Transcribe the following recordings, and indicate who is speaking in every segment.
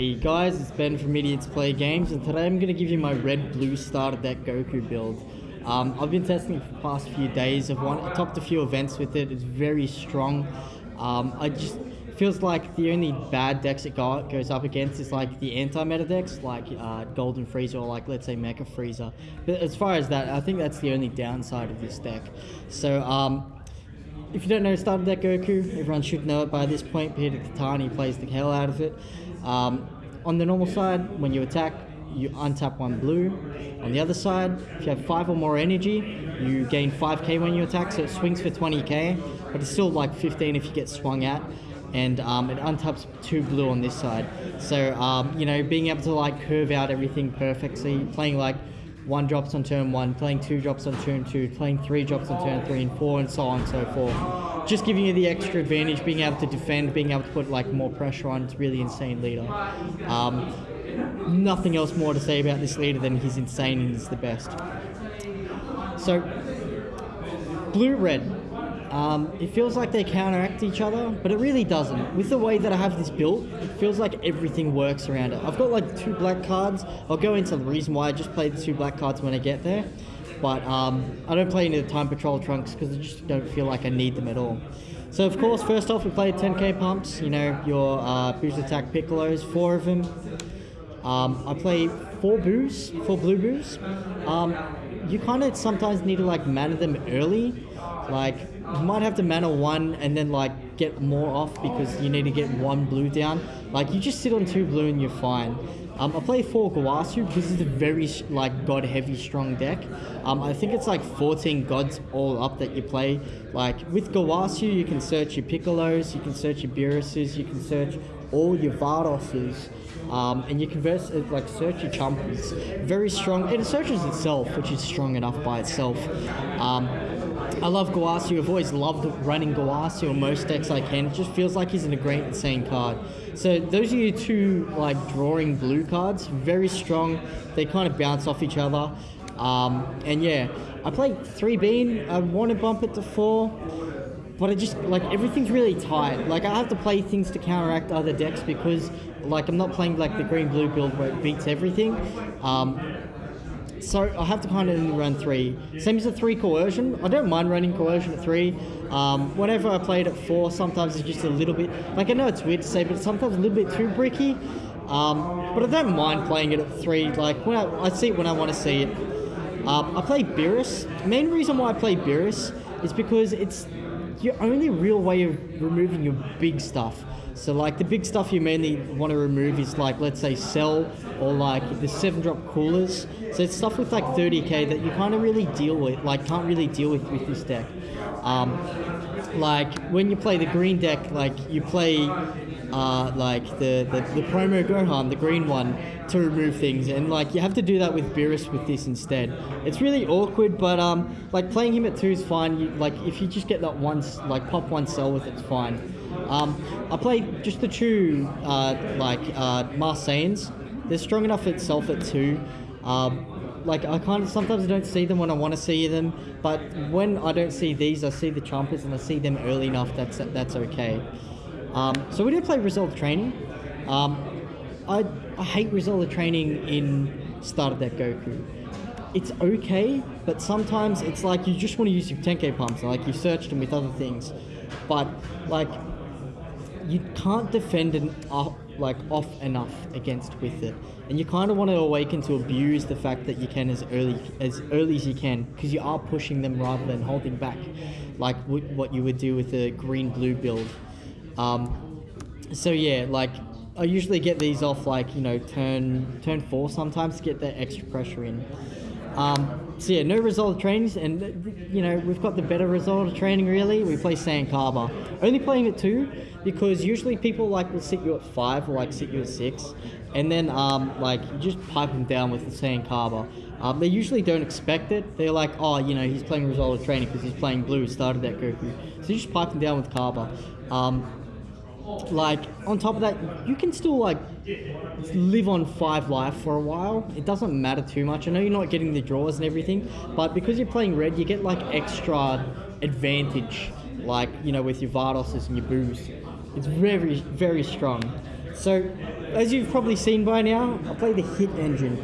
Speaker 1: Hey guys, it's Ben from Idiots Play Games, and today I'm going to give you my red-blue starter deck Goku build. Um, I've been testing it for the past few days. I've won, I topped a few events with it. It's very strong. Um, I just feels like the only bad decks it goes up against is like the anti-meta decks, like uh, Golden Frieza or like let's say Mecha Frieza. But as far as that, I think that's the only downside of this deck. So um, if you don't know starter deck Goku, everyone should know it by this point. Peter Katani plays the hell out of it. Um, on the normal side, when you attack, you untap one blue. On the other side, if you have 5 or more energy, you gain 5k when you attack, so it swings for 20k, but it's still like 15 if you get swung at. And um, it untaps 2 blue on this side. So, um, you know, being able to like curve out everything perfectly, playing like one drops on turn one, playing two drops on turn two, playing three drops on turn three and four, and so on and so forth. Just giving you the extra advantage, being able to defend, being able to put like more pressure on. It's really insane leader. Um, nothing else more to say about this leader than he's insane and he's the best. So, blue red. Um, it feels like they counteract each other, but it really doesn't. With the way that I have this built, it feels like everything works around it. I've got like two black cards. I'll go into the reason why I just played the two black cards when I get there. But um, I don't play any of the Time Patrol trunks because I just don't feel like I need them at all. So of course, first off, we played 10k pumps. You know, your uh, boost attack Piccolos, four of them. Um, I play four boos, four blue boos. Um, you kind of sometimes need to like mana them early. Like you might have to mana one and then like get more off because you need to get one blue down. Like you just sit on two blue and you're fine. Um, I play four Gowasu because it's a very like god heavy strong deck. Um, I think it's like 14 gods all up that you play. Like with Gowasu you can search your Piccolos, you can search your Beeruses, you can search all your Vadoses. Um, and you can verse, like search your Champas. Very strong. It searches itself, which is strong enough by itself. Um, I love Gowasu. I've always loved running Gowasu on most decks I can. It just feels like he's in a great insane card. So those are your two like drawing blue cards. Very strong. They kind of bounce off each other. Um, and yeah, I played three bean. I want to bump it to four, but I just like everything's really tight. Like I have to play things to counteract other decks because like I'm not playing like the green blue build where it beats everything. Um, so I have to kind of run three. Same as a three coercion. I don't mind running coercion at three. Um, whenever I played at four, sometimes it's just a little bit, like I know it's weird to say, but sometimes a little bit too bricky. Um, but I don't mind playing it at three. Like when I, I see it when I want to see it. Um, I play Beerus. Main reason why I play Beerus is because it's your only real way of removing your big stuff. So like the big stuff you mainly want to remove is like let's say cell or like the seven drop coolers. So it's stuff with like 30k that you kind of really deal with, like can't really deal with with this deck. Um, like when you play the green deck, like you play uh, like the, the, the promo Gohan, the green one, to remove things, and like you have to do that with Beerus with this instead. It's really awkward, but um, like playing him at two is fine. You, like if you just get that one, like pop one cell with it, it's fine. Um, I play just the two uh, like uh, Marseilles. They're strong enough itself at two. Um, like I kind of sometimes I don't see them when I want to see them, but when I don't see these, I see the Champas and I see them early enough. That's that's okay. Um, so we did play Result Training. Um, I I hate Result Training in starter deck Goku. It's okay, but sometimes it's like you just want to use your 10k pumps, like you searched them with other things, but like you can't defend an uh, like off enough against with it, and you kind of want to awaken to abuse the fact that you can as early as early as you can because you are pushing them rather than holding back, like what you would do with a green blue build. Um, so yeah, like I usually get these off like you know turn turn four sometimes to get that extra pressure in. Um, so yeah, no result trainings, and you know we've got the better result of training. Really, we play Saiyan Cabba. Only playing it two because usually people like will sit you at five or like sit you at six, and then um, like you just pipe them down with the Saiyan Cabba. Um, they usually don't expect it. They're like, oh, you know, he's playing result of training because he's playing blue. Started that Goku, so you just pipe them down with Cabba. Um, like on top of that you can still like live on five life for a while it doesn't matter too much i know you're not getting the draws and everything but because you're playing red you get like extra advantage like you know with your Vadoses and your boost it's very very strong So, as you've probably seen by now, I play the Hit Engine.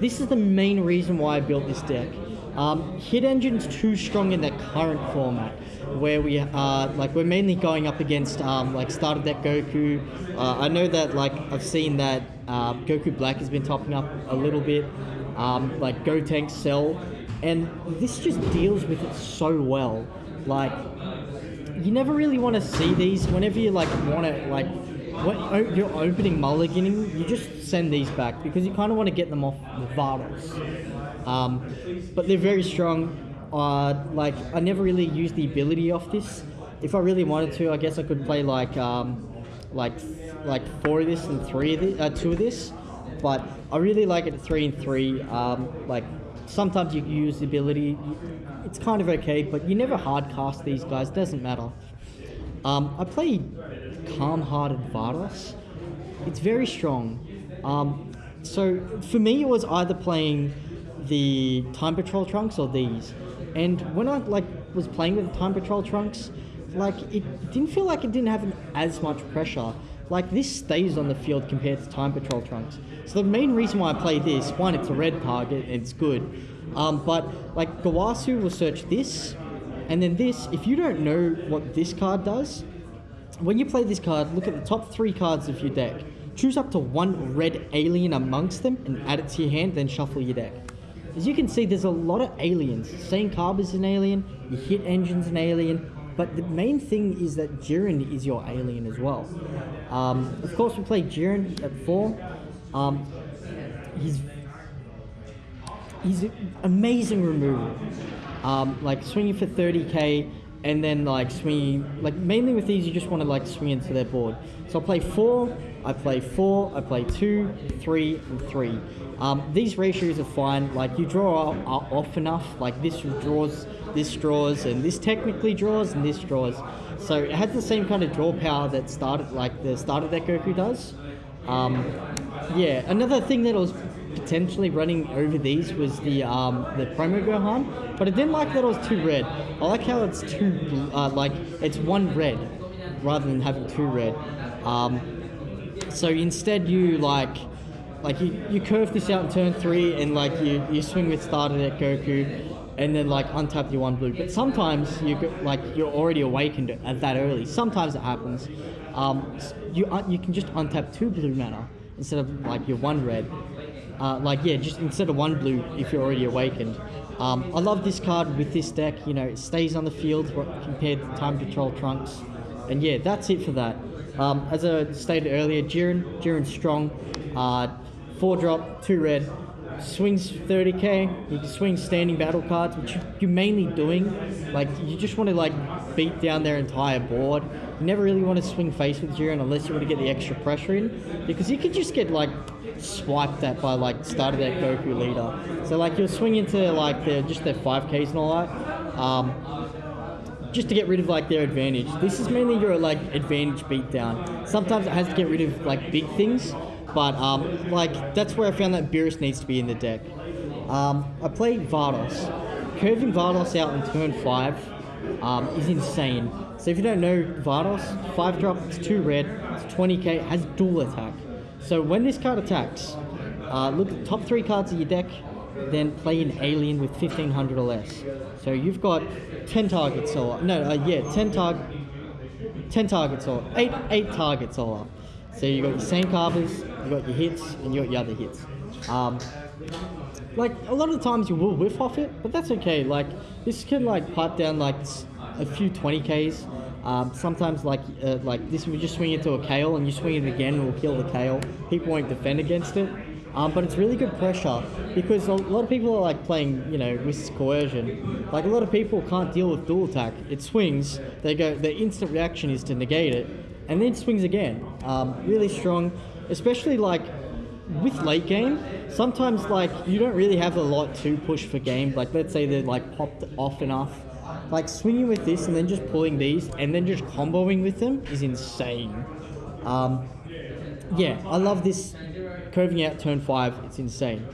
Speaker 1: This is the main reason why I built this deck. Um, Hit Engine's too strong in the current format, where we are like we're mainly going up against um, like starter deck Goku. Uh, I know that like I've seen that uh, Goku Black has been topping up a little bit, um, like Gotenks Cell, and this just deals with it so well. Like you never really want to see these whenever you like want to like you're opening mulliganing, you just send these back because you kind of want to get them off the Vados. Um, but they're very strong. Uh, like I never really used the ability off this. If I really wanted to, I guess I could play like um, like like four of this and three of this, uh, two of this. But I really like it three and three. Um, like sometimes you use the ability. It's kind of okay, but you never hard cast these guys. Doesn't matter. Um, I play calm-hearted Vados. It's very strong. Um, so for me, it was either playing the Time Patrol trunks or these. And when I like was playing with the Time Patrol trunks, like it didn't feel like it didn't have as much pressure. Like this stays on the field compared to Time Patrol trunks. So the main reason why I play this, one, it's a red target, it's good. Um, but like Gowasu will search this, and then this. If you don't know what this card does, when you play this card, look at the top three cards of your deck. Choose up to one red alien amongst them and add it to your hand, then shuffle your deck. As you can see, there's a lot of aliens. Carb is an alien, your hit engine's an alien, but the main thing is that Jiren is your alien as well. Um, of course, we play Jiren at four. Um, he's he's amazing removal. Um, like swinging for 30k, and then like swinging like mainly with these you just want to like swing into their board. So i play four i play four i play two three and three. Um, these ratios are fine. Like you draw off enough. Like this draws this draws and this technically draws and this draws. So it has the same kind of draw power that started like the starter that goku does. Um, yeah another thing that was potentially running over these was the um, the promo Gohan, but I didn't like that it was too red. I like how it's two uh, like it's one red rather than having two red. Um, so instead you like like you, you curve this out in turn three and like you, you swing with starter at Goku and then like untap your one blue. But sometimes you like you're already awakened at that early. Sometimes it happens. Um, you you can just untap two blue mana instead of like your one red, uh, like yeah, just instead of one blue if you're already awakened. Um, I love this card with this deck. You know, it stays on the field compared to Time Patrol Trunks, and yeah, that's it for that. Um, as I stated earlier, Jiren, Jiren's strong. Uh, four drop, two red, swings 30k. You can swing standing battle cards, which you're mainly doing. Like you just want to like beat down their entire board. You never really want to swing face with Jiren unless you want to get the extra pressure in, because you can just get like swiped at by like starter deck Goku leader. So like you'll swing into like their just their 5Ks and all that. Um, just to get rid of like their advantage. This is mainly your like advantage beatdown. Sometimes it has to get rid of like big things, but um, like that's where I found that Beerus needs to be in the deck. Um, I play Vados. Curving Vados out in turn five um, is insane. So if you don't know Vados, five drop, it's two red, it's 20k, has dual attack. So when this card attacks, uh, look at the top three cards of your deck, then play an alien with 1500 or less. So you've got 10 targets or no, uh, yeah, 10 target, 10 targets or eight eight targets all up. So you've got your same carvers, you got your hits, and you got your other hits. Um, like a lot of the times you will whiff off it, but that's okay. Like this can like pipe down like a few 20ks. Um, sometimes like uh, like this we just swing into a kale and you swing it again and will kill the kale. People won't defend against it. Um, but it's really good pressure because a lot of people are like playing, you know, with coercion. Like a lot of people can't deal with dual attack. It swings, they go, their instant reaction is to negate it, and then it swings again. Um, really strong, especially like with late game. Sometimes like you don't really have a lot to push for game. Like let's say they're like popped off enough. Like swinging with this and then just pulling these and then just comboing with them is insane. Um, yeah, I love this curving out turn five. It's insane.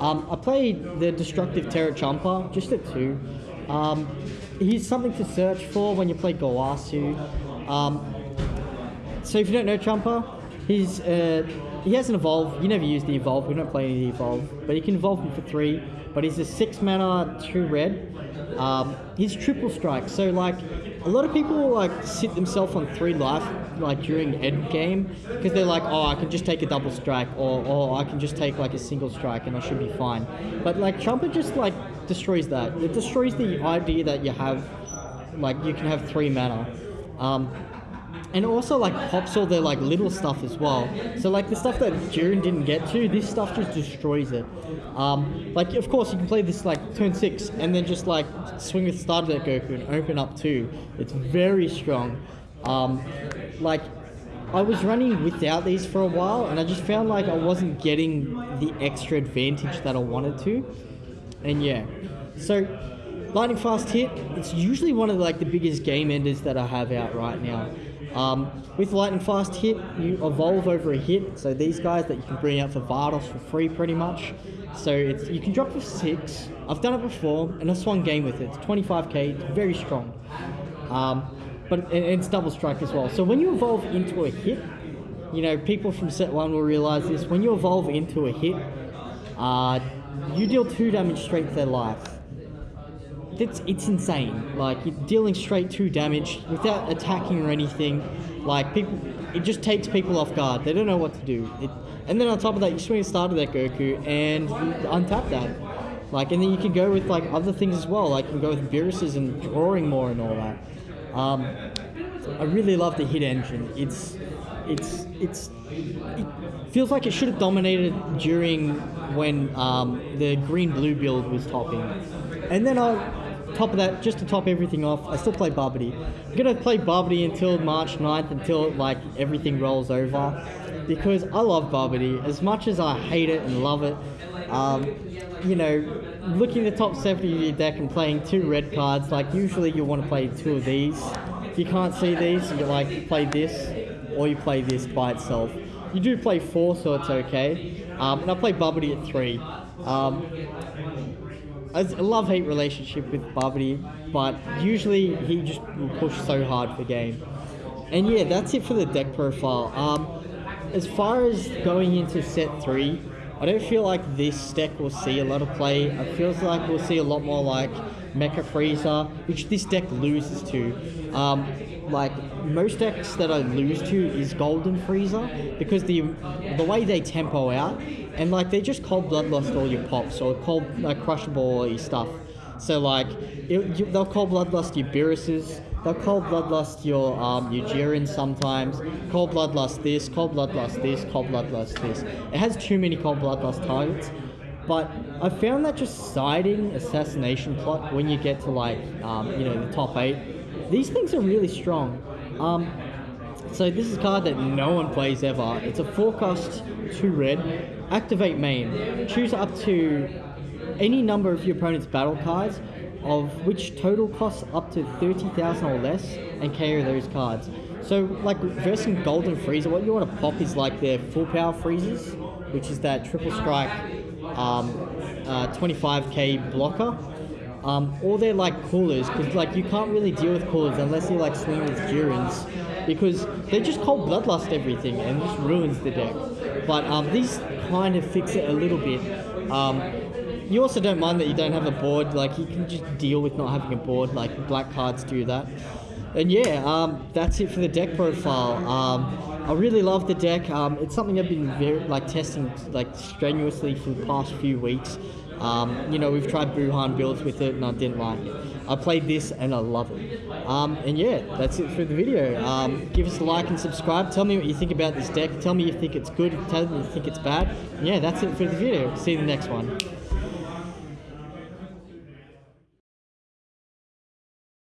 Speaker 1: Um, I played the Destructive Terror Champa just at two. Um, he's something to search for when you play Gowasu. Um, so if you don't know Champa, He's uh, he hasn't evolved. You never use the evolve. We don't play any evolve, but he can evolve him for three. But he's a six mana, two red. Um, he's triple strike. So like a lot of people like sit themselves on three life like during end game because they're like, oh, I can just take a double strike, or or I can just take like a single strike and I should be fine. But like Trumpet just like destroys that. It destroys the idea that you have like you can have three mana. Um, and also like pops all the like little stuff as well. So like the stuff that Jiren didn't get to, this stuff just destroys it. Um, like of course you can play this like turn six and then just like swing with start of that Goku and open up two. It's very strong. Um, like I was running without these for a while and I just found like I wasn't getting the extra advantage that I wanted to. And yeah, so lightning fast hit. It's usually one of like the biggest game enders that I have out right now. Um, with lightning fast hit, you evolve over a hit. So these guys that you can bring out for Vados for free, pretty much. So it's you can drop for six. I've done it before, and I swung game with it. It's 25k. It's very strong. Um, but it, it's double strike as well. So when you evolve into a hit, you know people from set one will realize this. When you evolve into a hit, uh, you deal two damage straight to their life it's it's insane. Like you're dealing straight two damage without attacking or anything. Like people, it just takes people off guard. They don't know what to do. It, and then on top of that, you swing start of that Goku and untap that. Like and then you can go with like other things as well. Like you can go with Beerus's and drawing more and all that. Um, I really love the hit engine. It's it's it's it feels like it should have dominated during when um, the green blue build was topping. And then I top of that, just to top everything off, I still play Babidi. I'm gonna play Babidi until March 9th, until like everything rolls over, because I love Babidi as much as I hate it and love it. Um, you know, looking the top 70 of your deck and playing two red cards, like usually you want to play two of these. If you can't see these, you like play this, or you play this by itself. You do play four, so it's okay. Um, and I play Babidi at three. Um, a love-hate relationship with Babidi, but usually he just will push so hard for game. And yeah, that's it for the deck profile. Um, as far as going into set three, I don't feel like this deck will see a lot of play. It feels like we'll see a lot more like Mecha Frieza, which this deck loses to. Um, like most decks that I lose to is Golden Frieza because the the way they tempo out and like they just cold bloodlust all your pops or cold like crushable all your stuff. So like it, you, they'll cold bloodlust your Beerus's, they'll cold bloodlust your um your Jiren sometimes, cold bloodlust this, cold bloodlust this, cold bloodlust this. It has too many cold bloodlust targets. But I found that just siding assassination plot when you get to like um, you know the top eight these things are really strong. Um, so this is a card that no one plays ever. It's a forecast 2 red. Activate main. Choose up to any number of your opponent's battle cards of which total costs up to 30,000 or less and KO those cards. So like versing Golden Frieza, what you want to pop is like their full power freezes, which is that triple strike um, uh, 25k blocker um, or they're like coolers because like you can't really deal with coolers unless you like swing with Jirens because they just cold bloodlust everything and just ruins the deck. But um, these kind of fix it a little bit. Um, you also don't mind that you don't have a board, like you can just deal with not having a board, like black cards do that. And yeah, um, that's it for the deck profile. Um, I really love the deck. Um, it's something I've been very like testing like strenuously for the past few weeks. Um, you know, we've tried Buuhan builds with it and I didn't like it. I played this and I love it. Um, and yeah, that's it for the video. Um, give us a like and subscribe. Tell me what you think about this deck. Tell me you think it's good. Tell me you think it's bad. And yeah, that's it for the video. See you in the next one.